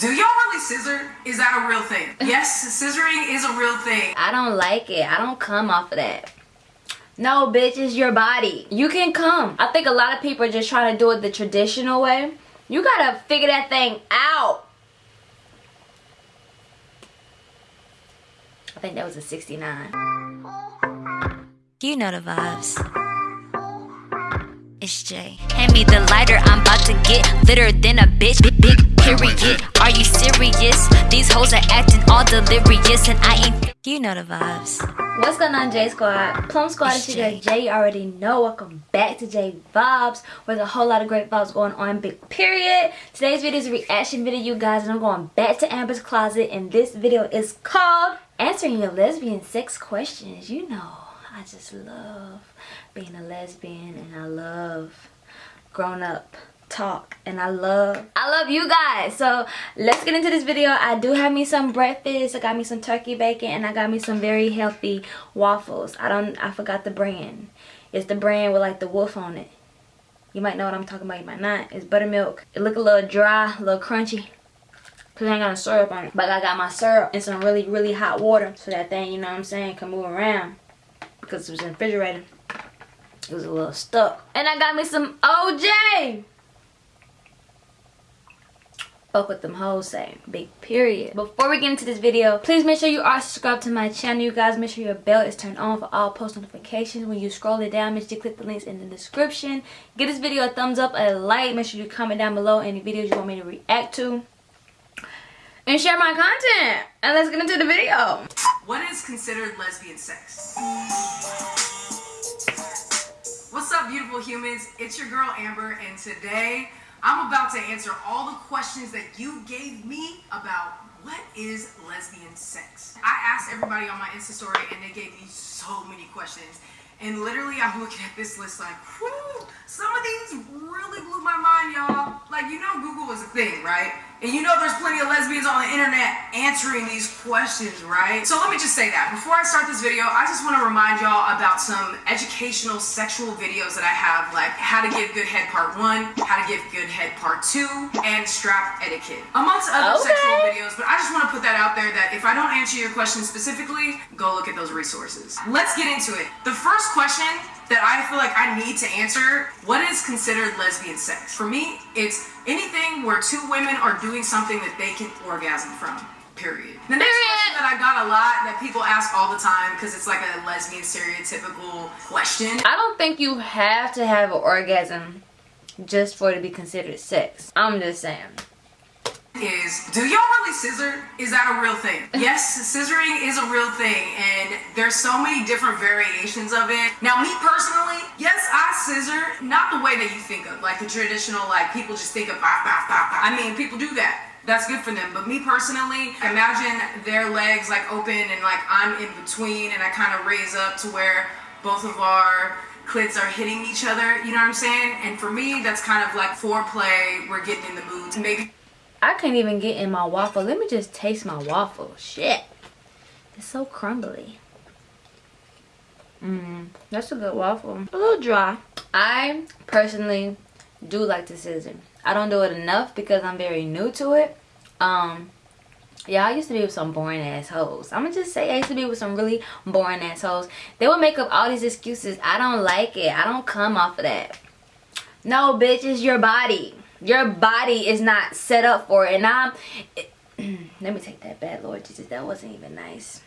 Do y'all really scissor? Is that a real thing? Yes, scissoring is a real thing. I don't like it. I don't come off of that. No, bitch, it's your body. You can come. I think a lot of people are just trying to do it the traditional way. You gotta figure that thing out. I think that was a 69. You know the vibes. It's Jay. Hand me the lighter, I'm about to get litter than a bitch. Big, big period. Are you serious? These hoes are acting all delirious, and I ain't. You know the vibes. What's going on, J Squad? Plum Squad is here. Jay, you already know. Welcome back to J Vibes, where there's a whole lot of great vibes going on. Big period. Today's video is a reaction video, you guys, and I'm going back to Amber's closet, and this video is called Answering Your Lesbian Sex Questions. You know, I just love being a lesbian, and I love grown up talk and I love I love you guys. So let's get into this video. I do have me some breakfast I got me some turkey bacon and I got me some very healthy waffles. I don't I forgot the brand. It's the brand with like the wolf on it. You might know what I'm talking about you might not. It's buttermilk. It look a little dry a little crunchy. Because I ain't got a syrup on it. But I got my syrup and some really really hot water so that thing you know what I'm saying can move around because it was the refrigerator was a little stuck. And I got me some OJ fuck with them hoes say big period. Before we get into this video please make sure you are subscribed to my channel you guys. Make sure your bell is turned on for all post notifications. When you scroll it down make sure you click the links in the description. Give this video a thumbs up a like. Make sure you comment down below any videos you want me to react to. And share my content. And let's get into the video. What is considered lesbian sex beautiful humans it's your girl amber and today I'm about to answer all the questions that you gave me about what is lesbian sex. I asked everybody on my Insta story and they gave me so many questions. And literally I'm looking at this list like, whoo, some of these really blew my mind, y'all. Like, you know Google was a thing, right? And you know there's plenty of lesbians on the internet answering these questions, right? So let me just say that. Before I start this video, I just want to remind y'all about some educational sexual videos that I have, like how to give good head part one, how to give good head part two, and strap etiquette. Amongst other okay. sexual videos, but I just want to put that out there that if I don't answer your question specifically, go look at those resources. Let's get into it. The first question that I feel like I need to answer, what is considered lesbian sex? For me, it's anything where two women are doing something that they can orgasm from. Period. The next Period. question that I got a lot that people ask all the time because it's like a lesbian stereotypical question. I don't think you have to have an orgasm just for it to be considered sex. I'm just saying is do y'all really scissor? Is that a real thing? Yes scissoring is a real thing and there's so many different variations of it. Now me personally yes i scissor not the way that you think of like the traditional like people just think of bah, bah, bah, bah. i mean people do that. That's good for them. But me personally imagine their legs like open and like i'm in between and i kind of raise up to where both of our clits are hitting each other you know what i'm saying? And for me that's kind of like foreplay we're getting in the mood to make I can't even get in my waffle. Let me just taste my waffle. Shit. It's so crumbly. Mmm, that's a good waffle. A little dry. I personally do like to scissor. I don't do it enough because I'm very new to it. Um, yeah, I used to be with some boring assholes. I'm gonna just say I used to be with some really boring assholes. They would make up all these excuses. I don't like it. I don't come off of that. No, bitch, it's your body your body is not set up for it. And i'm it, let me take that back lord jesus. That wasn't even nice.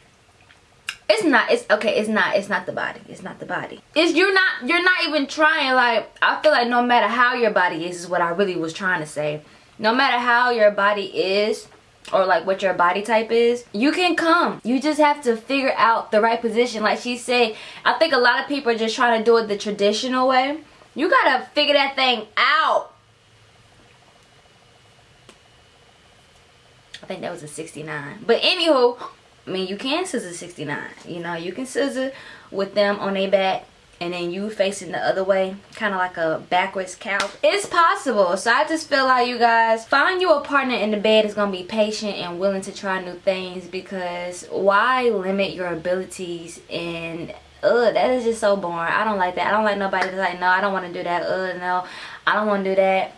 It's not it's okay it's not it's not the body. It's not the body. It's you're not you're not even trying. Like i feel like no matter how your body is is what i really was trying to say. No matter how your body is or like what your body type is you can come. You just have to figure out the right position. Like she said i think a lot of people are just trying to do it the traditional way. You gotta figure that thing out I think that was a 69. But anywho, I mean, you can scissor 69. You know, you can scissor with them on their back and then you facing the other way kind of like a backwards cow it's possible. So i just feel like you guys find you a partner in the bed is gonna be patient and willing to try new things because why limit your abilities and ugh that is just so boring. I don't like that. I don't like nobody that's like no i don't want to do that. Ugh no i don't want to do that.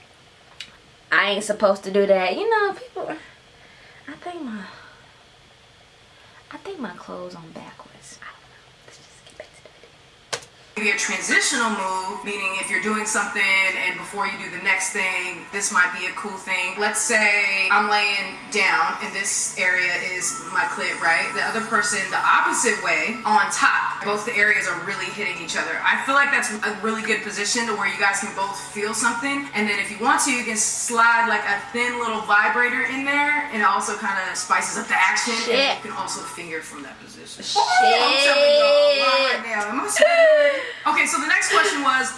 I ain't supposed to do that. You know people I think my I think my clothes on backwards. Maybe a transitional move, meaning if you're doing something and before you do the next thing, this might be a cool thing. Let's say I'm laying down and this area is my clit, right? The other person, the opposite way, on top. Both the areas are really hitting each other. I feel like that's a really good position to where you guys can both feel something. And then if you want to, you can slide like a thin little vibrator in there and it also kind of spices up the action. Shit. And you can also finger from that position. Shit. I'm telling y'all right now. Am I? Okay, so the next question was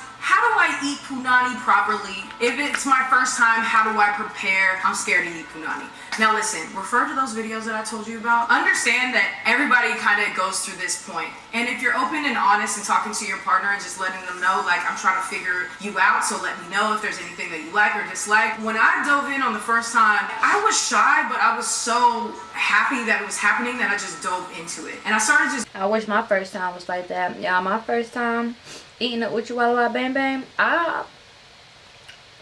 I eat punani properly? If it's my first time, how do I prepare? I'm scared to eat punani. Now listen, refer to those videos that I told you about. Understand that everybody kind of goes through this point. And if you're open and honest and talking to your partner and just letting them know, like, I'm trying to figure you out, so let me know if there's anything that you like or dislike. When I dove in on the first time, I was shy, but I was so happy that it was happening that I just dove into it. And I started just I wish my first time was like that. Yeah, my first time eating up with you Walla Walla Bang bam. I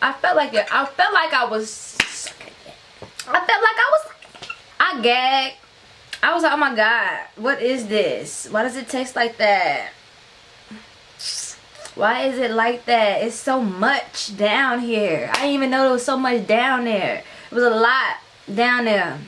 I felt like it. I felt like I was I felt like I was I gagged. I was like, oh my god, what is this? Why does it taste like that? Why is it like that? It's so much down here. I didn't even know there was so much down there. It was a lot down there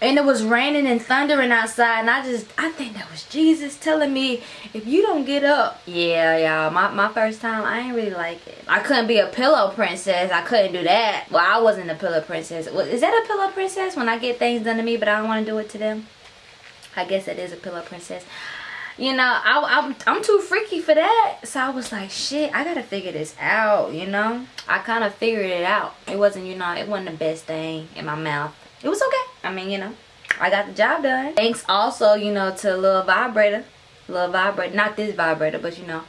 and it was raining and thundering outside and i just i think that was jesus telling me if you don't get up yeah y'all my, my first time i ain't really like it. I couldn't be a pillow princess i couldn't do that. Well i wasn't a pillow princess. Well, is that a pillow princess? When i get things done to me but i don't want to do it to them? I guess it is a pillow princess. You know I, I'm, I'm too freaky for that. So i was like shit i gotta figure this out you know? I kind of figured it out. It wasn't you know it wasn't the best thing in my mouth it was okay I mean, you know, I got the job done. Thanks also, you know, to Lil Vibrator. Lil Vibrator. Not this vibrator, but, you know,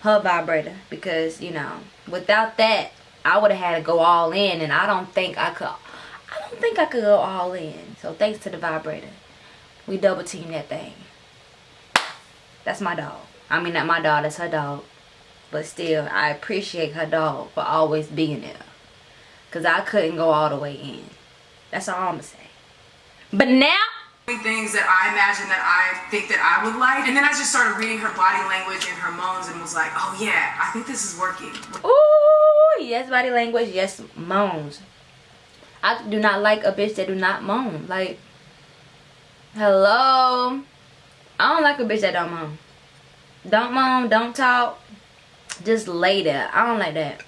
her vibrator. Because, you know, without that, I would have had to go all in. And I don't think I could. I don't think I could go all in. So, thanks to the vibrator. We double team that thing. That's my dog. I mean, not my dog. That's her dog. But still, I appreciate her dog for always being there. Because I couldn't go all the way in. That's all I'm to say. But now, things that I imagine that I think that I would like. And then I just started reading her body language and her moans and was like, oh yeah, I think this is working. ooh, yes, body language, yes, moans. I do not like a bitch that do not moan. Like, hello. I don't like a bitch that don't moan. Don't moan, don't talk. Just lay there. I don't like that.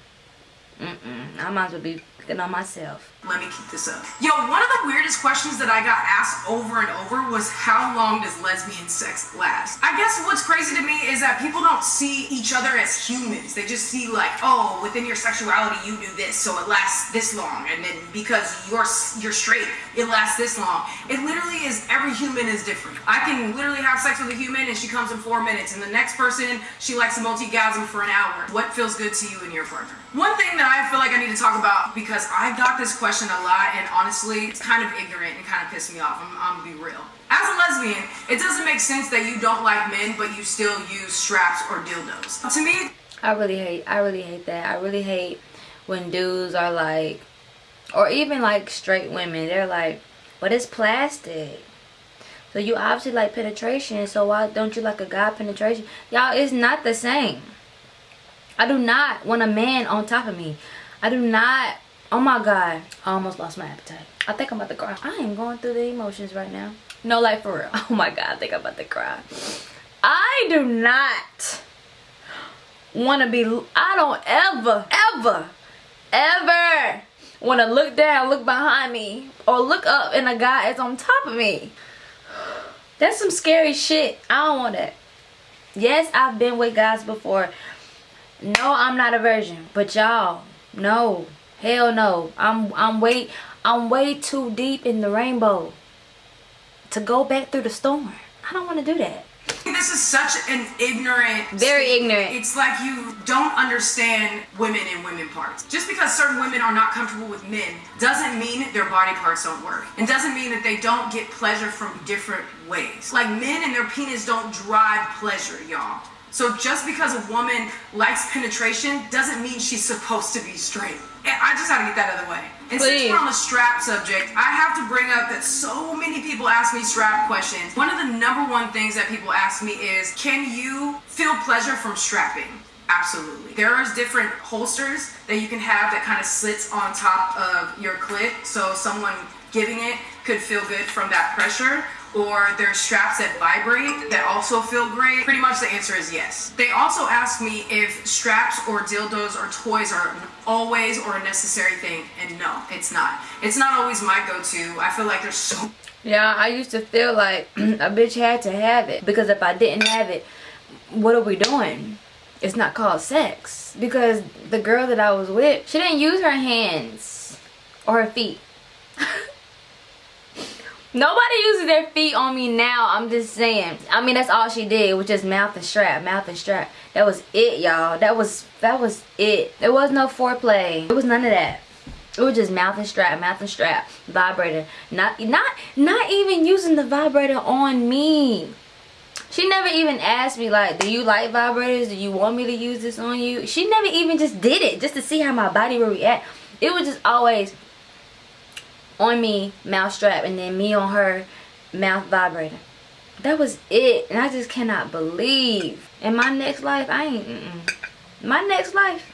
Mm-mm. I might as well be picking on myself. Let me keep this up. Yo, one of the weirdest questions that I got asked over and over was how long does lesbian sex last? I guess what's crazy to me is that people don't see each other as humans. They just see like, oh, within your sexuality you do this, so it lasts this long, and then because you're you're straight, it lasts this long. It literally is every human is different. I can literally have sex with a human and she comes in four minutes, and the next person she likes a multi-gasm for an hour. What feels good to you and your partner? One thing that I feel like I need to talk about because I've got this question question a lot, and honestly, it's kind of ignorant and kind of pissed me off. I'm, I'm gonna be real. As a lesbian, it doesn't make sense that you don't like men, but you still use straps or dildos. To me, I really hate. I really hate that. I really hate when dudes are like, or even like straight women. They're like, but it's plastic. So you obviously like penetration. So why don't you like a guy penetration? Y'all, it's not the same. I do not want a man on top of me. I do not Oh my god. I almost lost my appetite. I think I'm about to cry. I am going through the emotions right now. No, like for real. Oh my god, I think I'm about to cry. I do not want to be, I don't ever, ever, ever want to look down, look behind me, or look up and a guy is on top of me. That's some scary shit. I don't want that. Yes, I've been with guys before. No, I'm not a virgin. But y'all, no. Hell no. I'm I'm way I'm way too deep in the rainbow to go back through the storm. I don't want to do that. This is such an ignorant. Very state. ignorant. It's like you don't understand women and women parts. Just because certain women are not comfortable with men doesn't mean their body parts don't work. And doesn't mean that they don't get pleasure from different ways. Like men and their penis don't drive pleasure, y'all. So just because a woman likes penetration doesn't mean she's supposed to be straight. I just had to get that out of the way. And Please. since we're on the strap subject, I have to bring up that so many people ask me strap questions. One of the number one things that people ask me is, can you feel pleasure from strapping? Absolutely. There are different holsters that you can have that kind of sits on top of your clit, so someone giving it could feel good from that pressure. Or there's straps that vibrate that also feel great. Pretty much the answer is yes. They also ask me if straps or dildos or toys are always or a necessary thing, and no, it's not. It's not always my go-to. I feel like there's so Yeah, I used to feel like a bitch had to have it because if I didn't have it, what are we doing? It's not called sex because the girl that I was with, she didn't use her hands or her feet. Nobody uses their feet on me now. I'm just saying. I mean, that's all she did was just mouth and strap, mouth and strap. That was it, y'all. That was that was it. There was no foreplay. It was none of that. It was just mouth and strap, mouth and strap, vibrator. Not not not even using the vibrator on me. She never even asked me like, do you like vibrators? Do you want me to use this on you? She never even just did it just to see how my body would react. It was just always on me, mouth strap, and then me on her, mouth vibrator. That was it. And I just cannot believe. In my next life, I ain't, mm-mm. My next life,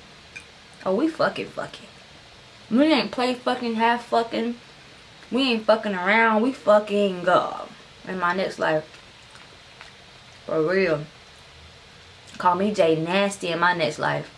oh, we fucking fucking. We ain't play fucking, half fucking. We ain't fucking around. We fucking go in my next life. For real. Call me Jay Nasty in my next life.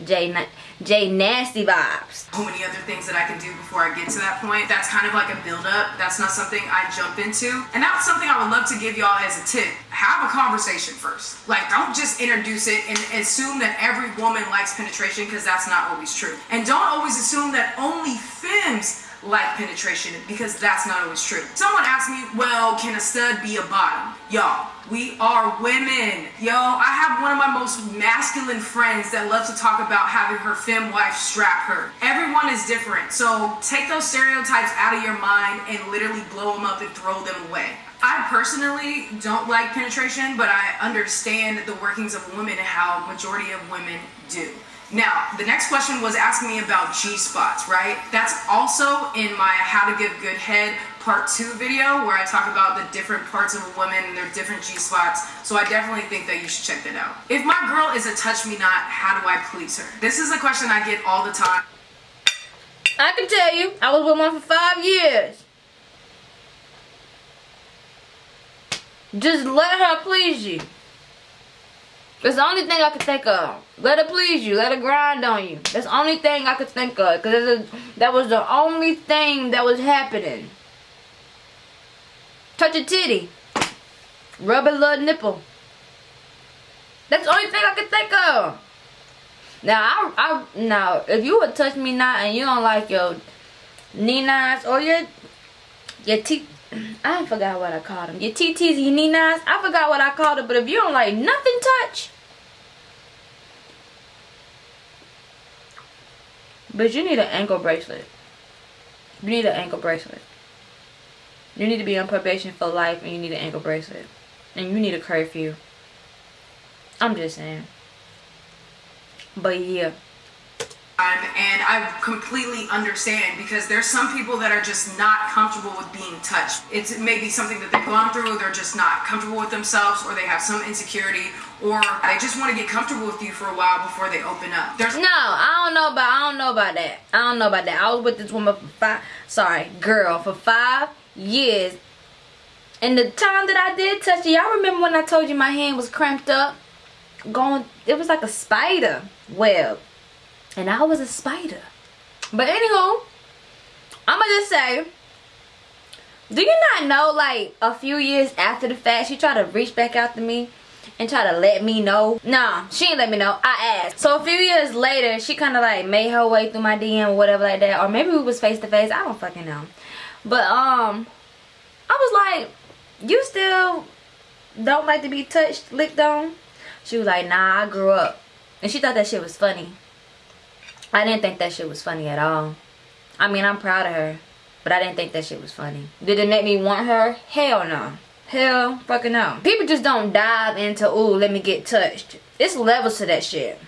Na- Jay Nasty vibes. so many other things that I can do before I get to that point. That's kind of like a build up. That's not something I jump into. And that's something I would love to give y'all as a tip. Have a conversation first. Like, don't just introduce it and assume that every woman likes penetration because that's not always true. And don't always assume that only femmes like penetration because that's not always true. Someone asked me, well, can a stud be a bottom? Y'all, we are women. Yo, I have one of my most masculine friends that loves to talk about having her femme wife strap her. Everyone is different. So take those stereotypes out of your mind and literally blow them up and throw them away. I personally don't like penetration, but I understand the workings of women and how majority of women do. Now, the next question was asking me about G spots, right? That's also in my How to Give Good Head part two video where I talk about the different parts of a woman and their different G spots. So I definitely think that you should check that out. If my girl is a touch me not, how do I please her? This is a question I get all the time. I can tell you, I was with one for five years. Just let her please you. That's the only thing I could think of. Let it please you. Let it grind on you. That's the only thing I could think of. Because that was the only thing that was happening. Touch a titty. Rub a little nipple. That's the only thing I could think of. Now, I, I, now, if you would touch me now and you don't like your ninas or your, your teeth, I forgot what I called them. Your TTs your ninas, I forgot what I called it, but if you don't like nothing touch, but you need an ankle bracelet. You need an ankle bracelet. You need to be on probation for life and you need an ankle bracelet. And you need a curfew. I'm just saying. But yeah. And I completely understand because there's some people that are just not comfortable with being touched. It's maybe something that they've gone through, they're just not comfortable with themselves, or they have some insecurity, or they just want to get comfortable with you for a while before they open up. There's No, I don't know about I don't know about that. I don't know about that. I was with this woman for five sorry, girl, for five years. And the time that I did touch it, y'all remember when I told you my hand was cramped up? Going it was like a spider web. And I was a spider. But anywho, I'ma just say do you not know like a few years after the fact she tried to reach back out to me and try to let me know? Nah she ain't let me know. I asked. So a few years later she kind of like made her way through my dm or whatever like that. Or maybe we was face to face i don't fucking know. But um i was like you still don't like to be touched licked on? She was like nah i grew up. And she thought that shit was funny i didn't think that shit was funny at all i mean i'm proud of her but I didn't think that shit was funny. Did it make me want her? Hell no. Hell fucking no. People just don't dive into, ooh, let me get touched. It's levels to that shit.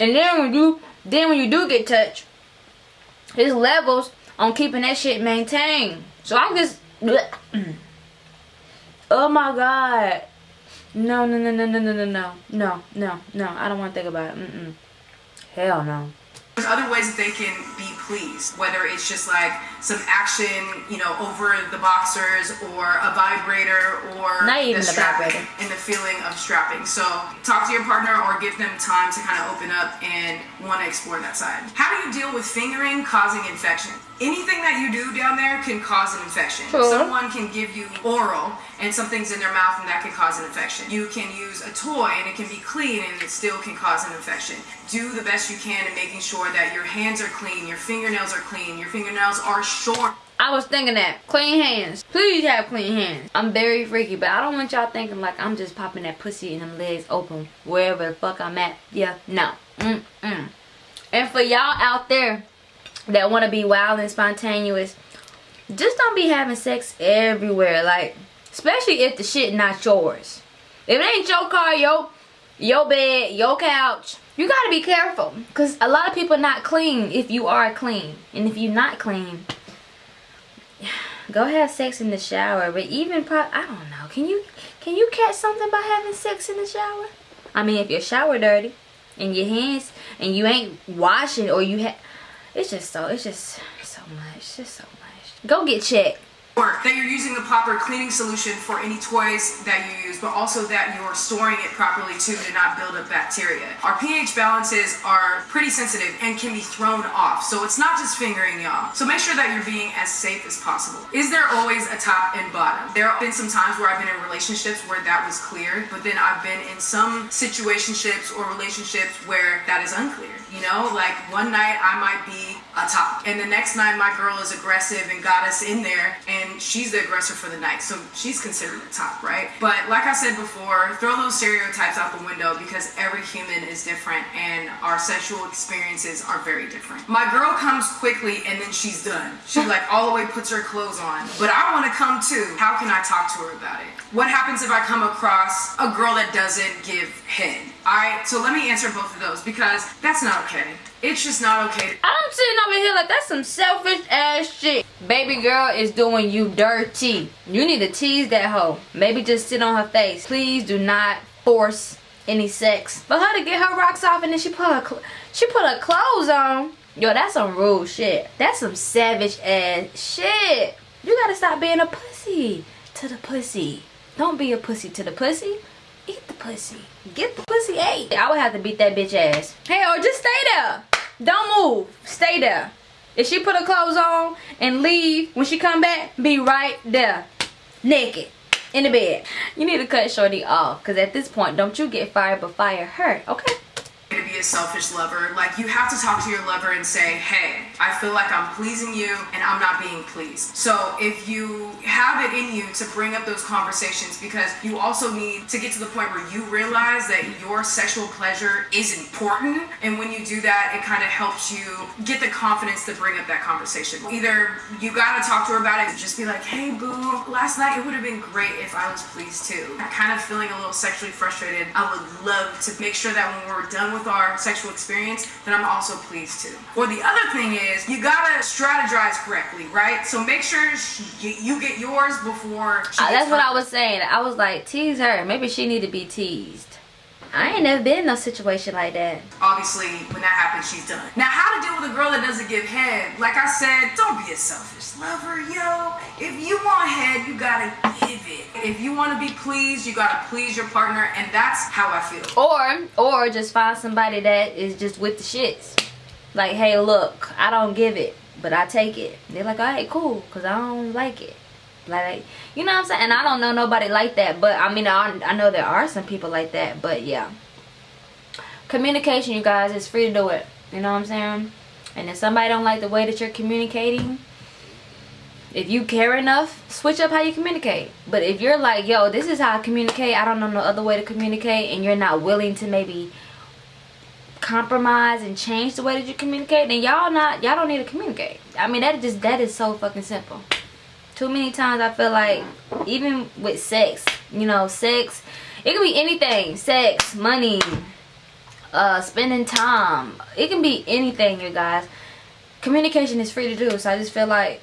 And then when you, then when you do get touched, his levels on keeping that shit maintained. So I'm just Oh my god. No, no, no, no, no, no, no, no, no, no, no. I don't want to think about it. Mm-mm. Hell no. There's other ways that they can be pleased, whether it's just like some action, you know, over the boxers or a vibrator or Not even the vibrator. and the feeling of strapping. So talk to your partner or give them time to kind of open up and want to explore that side. How do you deal with fingering causing infection? Anything that you do down there can cause an infection. Sure. Someone can give you oral and something's in their mouth and that can cause an infection. You can use a toy and it can be clean and it still can cause an infection. Do the best you can in making sure that your hands are clean, your fingernails are clean, your fingernails are short. I was thinking that. Clean hands. Please have clean hands. I'm very freaky, but I don't want y'all thinking like I'm just popping that pussy and them legs open wherever the fuck I'm at. Yeah, no. Mm-mm. And for y'all out there that want to be wild and spontaneous, just don't be having sex everywhere. Like, especially if the shit not yours. If it ain't your car, your, your bed, your couch, you gotta be careful. Because a lot of people not clean if you are clean. And if you're not clean, go have sex in the shower but even pro i don't know. Can you can you catch something by having sex in the shower? I mean if your shower dirty and your hands and you ain't washing or you have it's just so it's just so much just so much. Go get checked Or that you're using the proper cleaning solution for any toys that you use, but also that you're storing it properly too to not build up bacteria. Our pH balances are pretty sensitive and can be thrown off. So it's not just fingering y'all. So make sure that you're being as safe as possible. Is there always a top and bottom? There have been some times where I've been in relationships where that was clear, but then I've been in some situationships or relationships where that is unclear. You know, like one night I might be a top, and the next night my girl is aggressive and got us in there, and she's the aggressor for the night, so she's considered a top, right? But like I said before, throw those stereotypes out the window because every human is different, and our sexual experiences are very different. My girl comes quickly, and then she's done. She like all the way puts her clothes on, but I want to come too. How can I talk to her about it? What happens if I come across a girl that doesn't give head? Alright, so let me answer both of those because that's not okay. It's just not okay. i'm sitting over here like that's some selfish ass shit. Baby girl is doing you dirty. You need to tease that hoe. Maybe just sit on her face. Please do not force any sex. For her to get her rocks off and then she put her cl- she put her clothes on. Yo that's some rude shit. That's some savage ass shit. You gotta stop being a pussy to the pussy. Don't be a pussy to the pussy eat the pussy. Get the pussy ate. I would have to beat that bitch ass. Hey or just stay there. Don't move. Stay there. If she put her clothes on and leave when she come back be right there. Naked. In the bed. You need to cut shorty off because at this point don't you get fired but fire her okay? To be a selfish lover. Like you have to talk to your lover and say, "Hey, I feel like I'm pleasing you and I'm not being pleased." So if you have it in you to bring up those conversations because you also need to get to the point where you realize that your sexual pleasure is important and when you do that, it kind of helps you get the confidence to bring up that conversation. Either you got to talk to her about it, just be like, "Hey boo, last night it would have been great if I was pleased too." I'm kind of feeling a little sexually frustrated. I would love to make sure that when we're done with our sexual experience, that I'm also pleased too. Or the other thing is, you gotta strategize correctly, right? So make sure she, you get yours before she Uh, that's what I was saying i was like tease her maybe she need to be teased i ain't never been in no situation like that Obviously, when that happens, she's done. Now, how to deal with a girl that doesn't give head? Like I said, don't be a selfish lover, yo. If you want head, you gotta give it. If you want to be pleased, you gotta please your partner, and that's how I feel. or or just find somebody that is just with the shits like hey look i don't give it but i take it. They're like all right cool because i don't like it. Like you know what i'm saying? And i don't know nobody like that but i mean I, I know there are some people like that but yeah. Communication you guys is free to do it. You know what i'm saying? And if somebody don't like the way that you're communicating if you care enough switch up how you communicate. But if you're like yo this is how i communicate. I don't know no other way to communicate and you're not willing to maybe compromise and change the way that you communicate then y'all not y'all don't need to communicate i mean that is just that is so fucking simple too many times i feel like even with sex you know sex it can be anything sex money uh spending time it can be anything you guys communication is free to do. So I just feel like,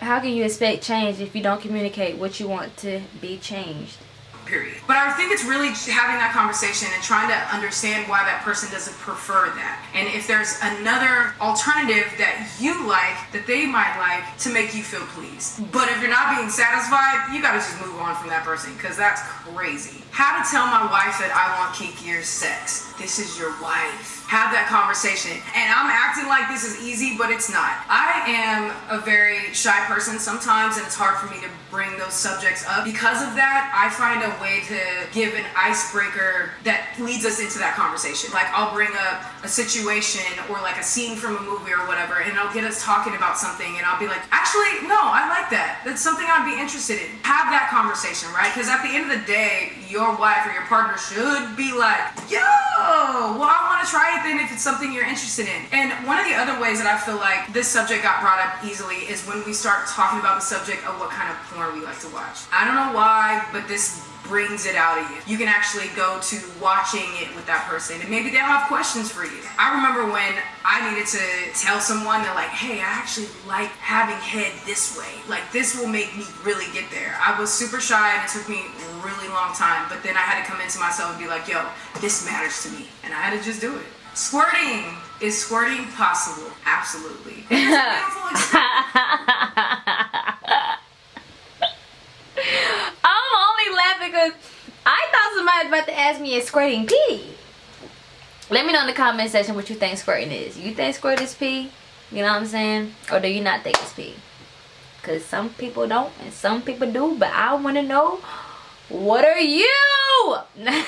how can you expect change if you don't communicate what you want to be changed? Period. But I think it's really having that conversation and trying to understand why that person doesn't prefer that. And if there's another alternative that you like that they might like to make you feel pleased. But if you're not being satisfied, you gotta just move on from that person because that's crazy. How to tell my wife that I want kinkier sex. This is your wife have that conversation. And I'm acting like this is easy, but it's not. I am a very shy person sometimes, and it's hard for me to bring those subjects up. Because of that, I find a way to give an icebreaker that leads us into that conversation. Like I'll bring up a situation or like a scene from a movie or whatever, and I'll get us talking about something, and I'll be like, actually, no, I like that. That's something I'd be interested in. Have that conversation, right? Because at the end of the day, your wife or your partner should be like, yo, well, I want to try it then if it's something you're interested in. And one of the other ways that I feel like this subject got brought up easily is when we start talking about the subject of what kind of porn we like to watch. I don't know why, but this brings it out of you. You can actually go to watching it with that person and maybe they'll have questions for you. I remember when I needed to tell someone that like, hey, I actually like having head this way. Like this will make me really get there. I was super shy and it took me a really long time, but then I had to come into myself and be like, yo, this matters to me. And I had to just do it. Squirting. Is squirting possible? Absolutely. It's a beautiful experience. I'm only laughing because I thought somebody was about to ask me is squirting pee. Let me know in the comment section what you think squirting is. You think squirt is pee? You know what I'm saying? Or do you not think it's pee? Because some people don't and some people do. But I want to know, what are you? I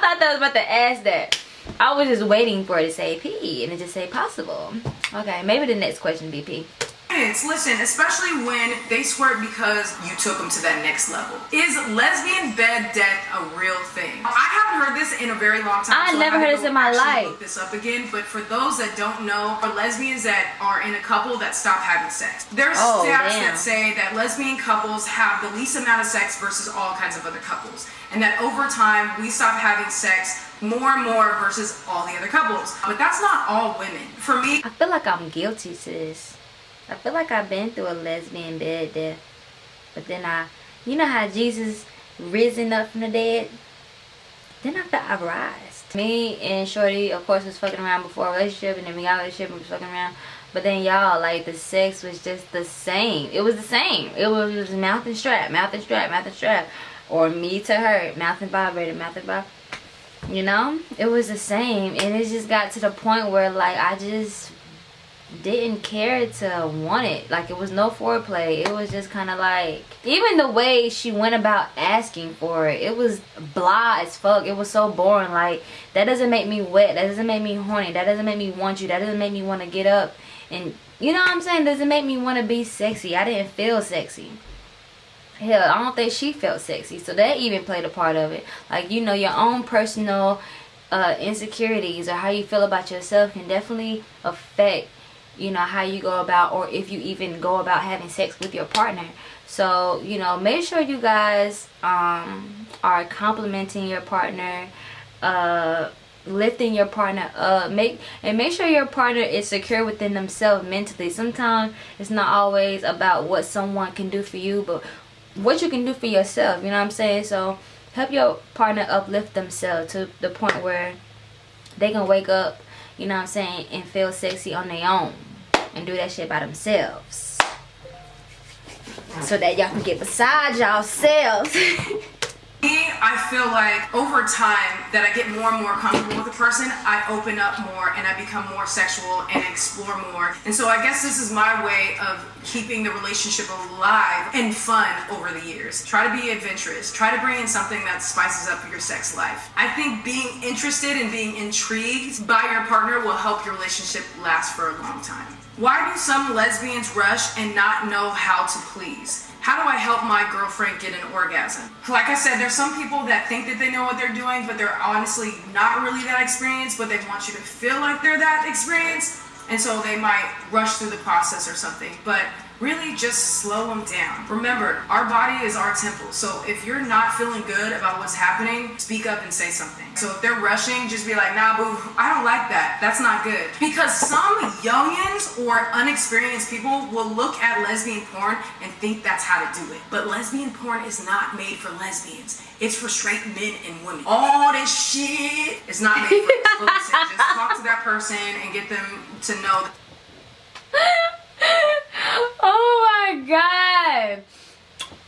thought that was about to ask that. I was just waiting for it to say P and it just say possible. Okay, maybe the next question be P. Listen, especially when they squirt because you took them to that next level. Is lesbian bed death a real thing? I haven't heard this in a very long time. I so never had heard this in my life. Look this up again, but for those that don't know, are lesbians that are in a couple that stop having sex. There's Oh, stats damn. that say that lesbian couples have the least amount of sex versus all kinds of other couples, and that over time we stop having sex more and more versus all the other couples. But that's not all women. For me, I feel like I'm guilty to this. I feel like I've been through a lesbian bed death. But then I, you know how Jesus risen up from the dead? Then I felt I rise. Me and Shorty, of course, was fucking around before relationship. And then we got a relationship and was fucking around. But then y'all, like, the sex was just the same. It was the same. It was, it was mouth and strap, mouth and strap, mouth and strap. Or me to her, mouth and vibrator, mouth and vibrator. You know? It was the same. And it just got to the point where, like, I just didn't care to want it. Like it was no foreplay. It was just kind of like even the way she went about asking for it. It was blah as fuck. It was so boring. Like that doesn't make me wet. That doesn't make me horny. That doesn't make me want you. That doesn't make me want to get up and you know what I'm saying? Doesn't make me want to be sexy. I didn't feel sexy. Hell, I don't think she felt sexy. So that even played a part of it. Like you know your own personal uh, insecurities or how you feel about yourself can definitely affect you know how you go about or if you even go about having sex with your partner. So you know make sure you guys um are complimenting your partner uh lifting your partner up. Make and make sure your partner is secure within themselves mentally. Sometimes it's not always about what someone can do for you but what you can do for yourself you know what i'm saying? So help your partner uplift themselves to the point where they can wake up you know what i'm saying and feel sexy on their own and do that shit by themselves so that y'all can get beside y'allselves Me, I feel like over time that I get more and more comfortable with a person, I open up more and I become more sexual and explore more. And so I guess this is my way of keeping the relationship alive and fun over the years. Try to be adventurous. Try to bring in something that spices up your sex life. I think being interested and being intrigued by your partner will help your relationship last for a long time. Why do some lesbians rush and not know how to please? How do I help my girlfriend get an orgasm? Like I said, there's some people that think that they know what they're doing, but they're honestly not really that experienced, but they want you to feel like they're that experienced. And so they might rush through the process or something. But really just slow them down. Remember, our body is our temple. So if you're not feeling good about what's happening, speak up and say something. So if they're rushing, just be like, nah, boo, I don't like that. That's not good. Because some youngins or unexperienced people will look at lesbian porn and think that's how to do it. But lesbian porn is not made for lesbians. It's for straight men and women. All this shit is not made for Listen, just talk to that person and get them to know. oh my god.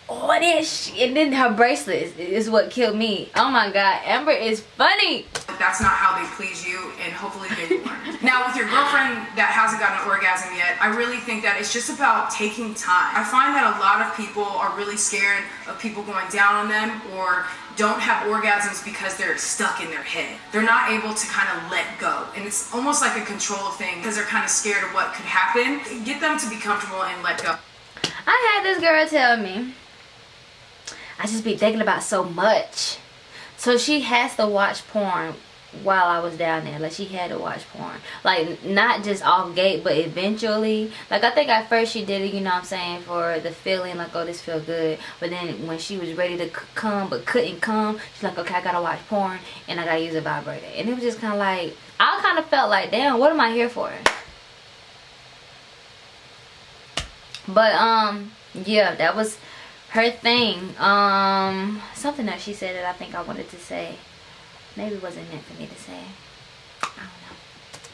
All that shit. And then her bracelet is, is what killed me. Oh my god. Amber is funny. That's not how they please you, and hopefully they learn. now, with your girlfriend that hasn't gotten an orgasm yet, I really think that it's just about taking time. I find that a lot of people are really scared of people going down on them or don't have orgasms because they're stuck in their head. They're not able to kind of let go. And it's almost like a control thing because they're kind of scared of what could happen. Get them to be comfortable and let go. I had this girl tell me, I just be thinking about so much. So she has to watch porn while I was down there. Like she had to watch porn. Like not just off gate, but eventually. Like I think at first she did it, you know what I'm saying, for the feeling like, oh, this feel good. But then when she was ready to come but couldn't come, she's like, okay, I gotta watch porn and I gotta use a vibrator. And it was just kind of like, I kind of felt like, damn, what am I here for? But um, yeah, that was her thing. Um, something that she said that I think I wanted to say maybe wasn't meant for me to say. I don't know.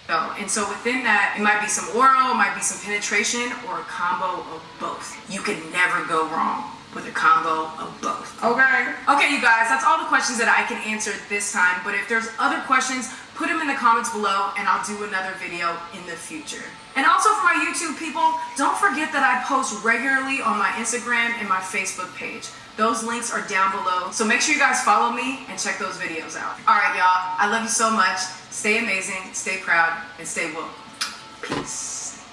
Oh, and so within that, it might be some oral, it might be some penetration, or a combo of both. You can never go wrong with a combo of both. Okay? Okay, you guys, that's all the questions that I can answer this time. But if there's other questions, put them in the comments below and I'll do another video in the future. And also for my YouTube people, don't forget that I post regularly on my Instagram and my Facebook page. Those links are down below. So make sure you guys follow me and check those videos out. All right, y'all. I love you so much. Stay amazing, stay proud, and stay woke. Peace.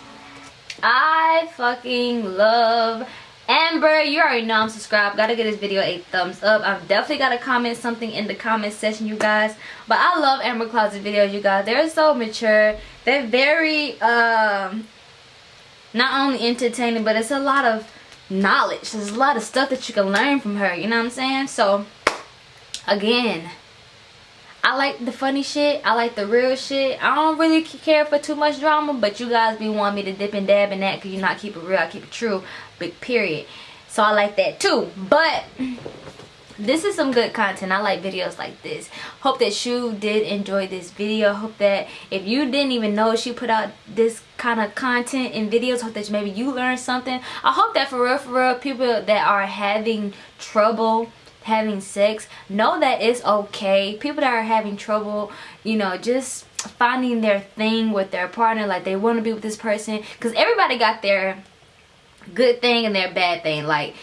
I fucking love Amber, you already know I'm subscribed. Gotta give this video a thumbs up. I've definitely got to comment something in the comment section, you guys. But I love Amber Closet videos, you guys. They're so mature. They're very, um, not only entertaining, but it's a lot of knowledge. There's a lot of stuff that you can learn from her. You know what I'm saying? So, again, I like the funny shit. I like the real shit. I don't really care for too much drama, but you guys be wanting me to dip and dab in that because you not keep it real. I keep it true. Big period. So I like that too. But this is some good content. I like videos like this. Hope that you did enjoy this video. Hope that if you didn't even know she put out this kind of content and videos, hope that maybe you learned something. I hope that for real, for real, people that are having trouble having sex know that it's okay. People that are having trouble you know just finding their thing with their partner like they want to be with this person because everybody got their good thing and their bad thing like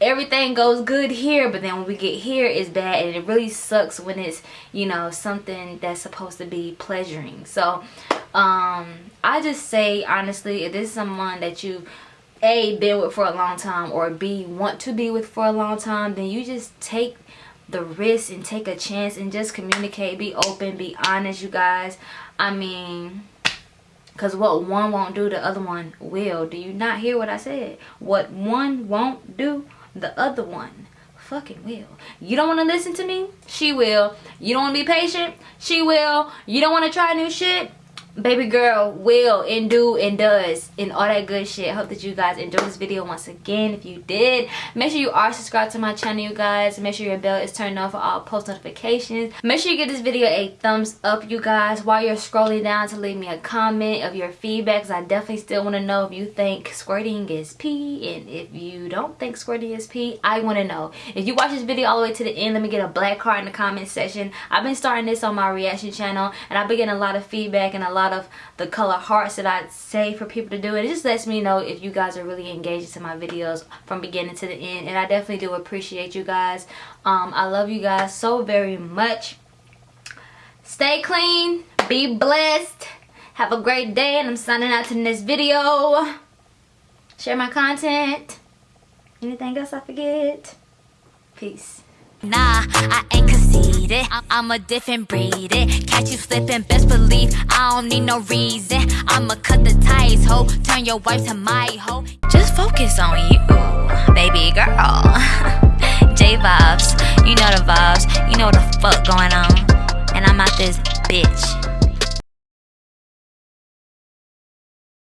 everything goes good here but then when we get here it's bad and it really sucks when it's you know something that's supposed to be pleasuring. So um i just say honestly if this is someone that you a been with for a long time or b want to be with for a long time then you just take the risk and take a chance and just communicate. Be open be honest you guys. I mean because what one won't do the other one will. Do you not hear what i said? What one won't do the other one fucking will. You don't want to listen to me? She will. You don't want to be patient? She will. You don't want to try new shit baby girl will and do and does and all that good shit. Hope that you guys enjoyed this video once again. If you did make sure you are subscribed to my channel you guys. Make sure your bell is turned on for all post notifications. Make sure you give this video a thumbs up you guys. While you're scrolling down to leave me a comment of your feedback i definitely still want to know if you think squirting is pee. And if you don't think squirting is pee i want to know. If you watch this video all the way to the end let me get a black card in the comment section. I've been starting this on my reaction channel and i've been getting a lot of feedback and a lot of the color hearts that I say for people to do. It just lets me know if you guys are really engaged into my videos from beginning to the end. And I definitely do appreciate you guys. Um, I love you guys so very much. Stay clean. Be blessed. Have a great day. And I'm signing out to next video. Share my content. Anything else I forget? Peace. Nah, I ain't. Need it. I- I'm a different breed. It catch you slipping, best believe I don't need no reason. I'ma cut the ties, ho. Turn your wife to my hoe. Just focus on you, baby girl. J vibes, you know the vibes, you know the fuck going on. And I'm out this bitch.